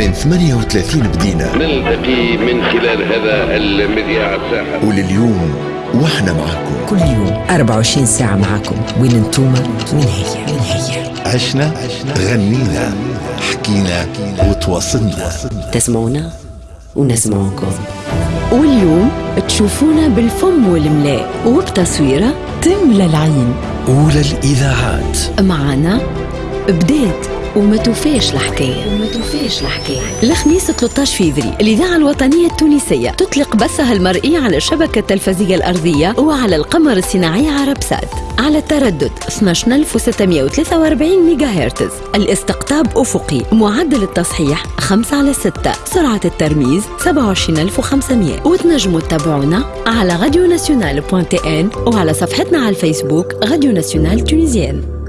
من 38 بدينا نلتقي من خلال هذا المذياع الساحر. ولليوم وإحنا معاكم. كل يوم 24 ساعة معكم وين انتوما وين هي؟ وين هي؟ عشنا غنينا حكينا وتواصلنا. تسمعونا ونسمعكم واليوم تشوفونا بالفم والملاء وبتصويرة تملى العين أولى الإذاعات. معنا بدات وما توفاش الحكاية. وما توفاش الحكاية. الخميس 13 فيفري الإذاعة الوطنية التونسية. تطلق بثها المرئي على الشبكة التلفزية الأرضية وعلى القمر الصناعي عربسات على التردد 12643 ميجا هرتز الاستقطاب أفقي. معدل التصحيح 5 على 6 سرعة الترميز 27500 وتنجموا تتابعونا على Radio Nationale وعلى صفحتنا على الفيسبوك راديو ناسيونال تونيزيان